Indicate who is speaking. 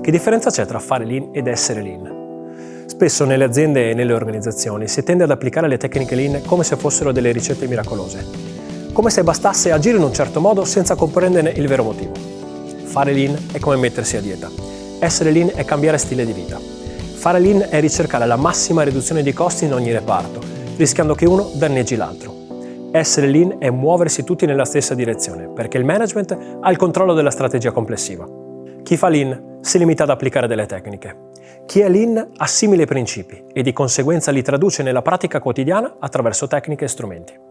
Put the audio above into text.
Speaker 1: Che differenza c'è tra fare lean ed essere lean? Spesso nelle aziende e nelle organizzazioni si tende ad applicare le tecniche lean come se fossero delle ricette miracolose, come se bastasse agire in un certo modo senza comprenderne il vero motivo. Fare lean è come mettersi a dieta. Essere lean è cambiare stile di vita. Fare lean è ricercare la massima riduzione di costi in ogni reparto, rischiando che uno danneggi l'altro. Essere lean è muoversi tutti nella stessa direzione, perché il management ha il controllo della strategia complessiva. Chi fa lean si limita ad applicare delle tecniche. Chi è lean assimila i principi e di conseguenza li traduce nella pratica quotidiana attraverso tecniche e strumenti.